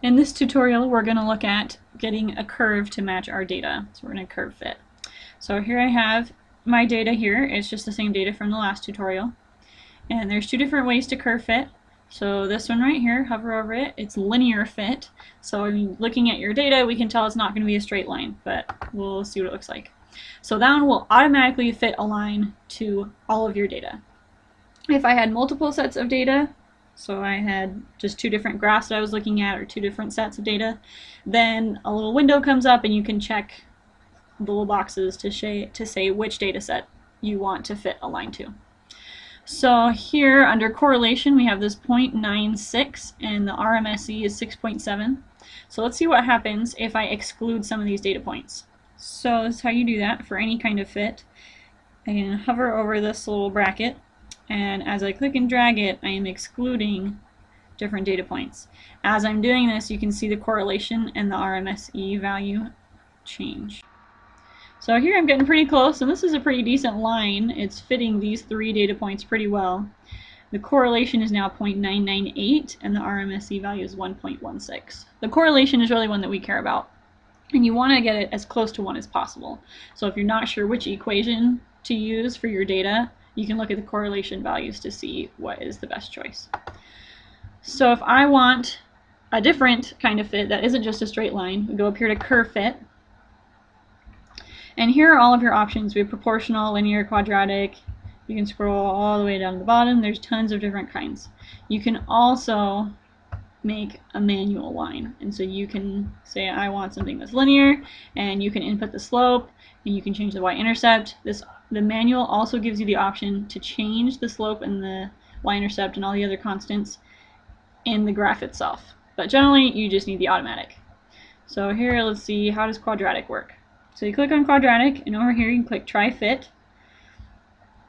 In this tutorial, we're going to look at getting a curve to match our data. So we're going to curve fit. So here I have my data here. It's just the same data from the last tutorial. And there's two different ways to curve fit. So this one right here, hover over it, it's linear fit. So looking at your data, we can tell it's not going to be a straight line, but we'll see what it looks like. So that one will automatically fit a line to all of your data. If I had multiple sets of data, so I had just two different graphs that I was looking at or two different sets of data. Then a little window comes up and you can check the little boxes to, to say which data set you want to fit a line to. So here under correlation we have this 0.96 and the RMSE is 6.7. So let's see what happens if I exclude some of these data points. So this is how you do that for any kind of fit. I can hover over this little bracket and as I click and drag it, I am excluding different data points. As I'm doing this, you can see the correlation and the RMSE value change. So here I'm getting pretty close, and this is a pretty decent line. It's fitting these three data points pretty well. The correlation is now 0.998, and the RMSE value is 1.16. The correlation is really one that we care about, and you want to get it as close to 1 as possible. So if you're not sure which equation to use for your data, you can look at the correlation values to see what is the best choice. So if I want a different kind of fit that isn't just a straight line, we go up here to curve fit. And here are all of your options. We have proportional, linear, quadratic. You can scroll all the way down to the bottom. There's tons of different kinds. You can also make a manual line. And so you can say I want something that's linear and you can input the slope and you can change the y-intercept. This the manual also gives you the option to change the slope and the y-intercept and all the other constants in the graph itself. But generally you just need the automatic. So here let's see how does quadratic work. So you click on quadratic and over here you can click try fit.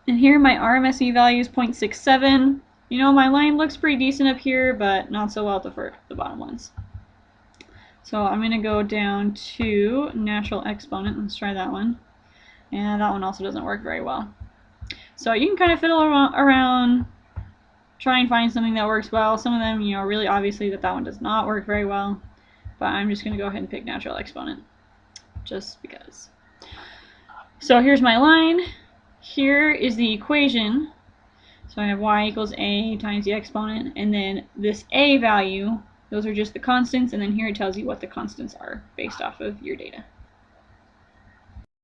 And here my RMSE value is 0.67 you know, my line looks pretty decent up here, but not so well at the, the bottom ones. So I'm going to go down to natural exponent. Let's try that one. And that one also doesn't work very well. So you can kind of fiddle around, try and find something that works well. Some of them, you know, really obviously that that one does not work very well. But I'm just going to go ahead and pick natural exponent, just because. So here's my line. Here is the equation so I have y equals a times the exponent, and then this a value, those are just the constants, and then here it tells you what the constants are based off of your data.